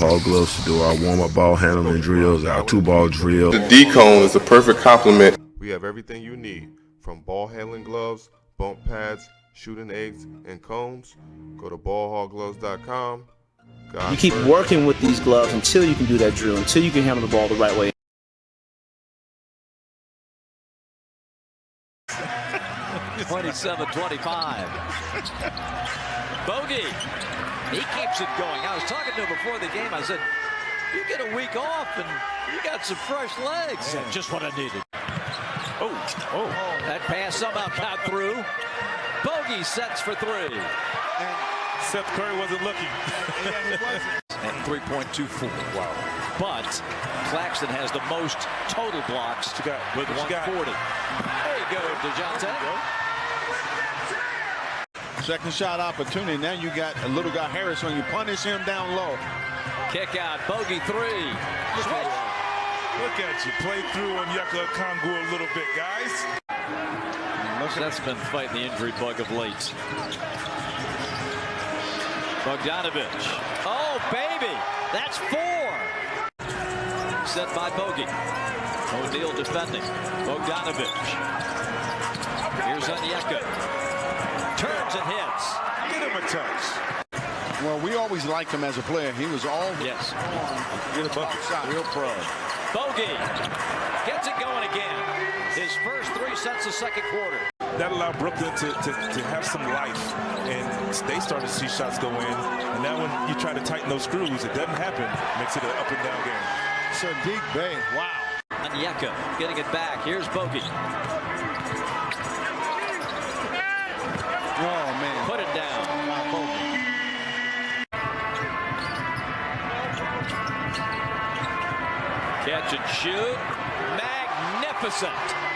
Hall gloves to do our warm-up ball handling drills, our two-ball drill. The D-cone is a perfect complement. We have everything you need from ball handling gloves, bump pads, shooting eggs, and cones. Go to ballhallgloves.com. You keep working with these gloves until you can do that drill, until you can handle the ball the right way. Twenty-seven, twenty-five. Bogey. He keeps it going. I was talking to him before the game. I said, you get a week off and you got some fresh legs. Yeah. Just what I needed. Oh, oh. That pass somehow got through. Bogey sets for three. And Seth Curry wasn't looking. At 3.24. Wow. But Claxton has the most total blocks got, with 140. There you go, Dejounte. Second shot opportunity. Now you got a little guy Harris when you. Punish him down low. Kick out. Bogey three. Look, Look at you. Play through Onyeka Okongwu a little bit, guys. That's been fighting the injury bug of late. Bogdanovic. Oh, baby. That's four. Set by Bogey. O'Neale defending. Bogdanovic. Here's Onyeka turns and hits. Get him a touch. Well, we always liked him as a player. He was all yes. Get a bucket shot. Real pro. Bogey gets it going again. His first three sets of second quarter. That allowed Brooklyn to, to, to have some life, and they started to see shots go in. And now when you try to tighten those screws, it doesn't happen. Makes it an up and down game. Saddiq Bey, wow. Onyeka getting it back. Here's Bogey. Catch and shoot. Magnificent.